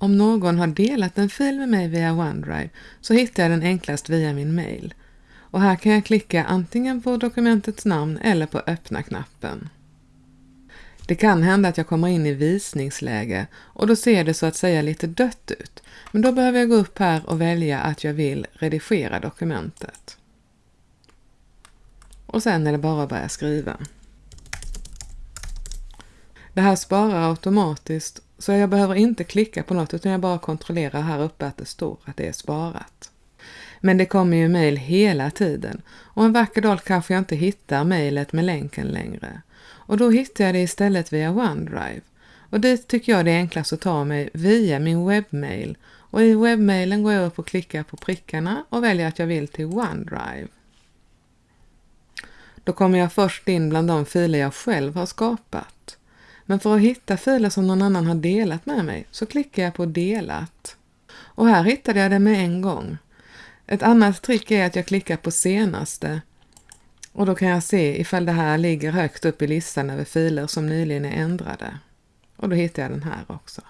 om någon har delat en fil med mig via OneDrive så hittar jag den enklast via min mail. Och här kan jag klicka antingen på dokumentets namn eller på öppna-knappen. Det kan hända att jag kommer in i visningsläge och då ser det så att säga lite dött ut. Men då behöver jag gå upp här och välja att jag vill redigera dokumentet. Och sen är det bara att börja skriva. Det här sparar automatiskt så jag behöver inte klicka på något utan jag bara kontrollerar här uppe att det står att det är sparat. Men det kommer ju mejl hela tiden och en vacker dag kanske jag inte hittar mejlet med länken längre. Och då hittar jag det istället via OneDrive. Och dit tycker jag det är enklast att ta mig via min webbmail. Och i webbmailen går jag upp och klickar på prickarna och väljer att jag vill till OneDrive. Då kommer jag först in bland de filer jag själv har skapat. Men för att hitta filer som någon annan har delat med mig så klickar jag på delat. Och här hittade jag det med en gång. Ett annat trick är att jag klickar på senaste och då kan jag se ifall det här ligger högt upp i listan över filer som nyligen är ändrade. Och då hittar jag den här också.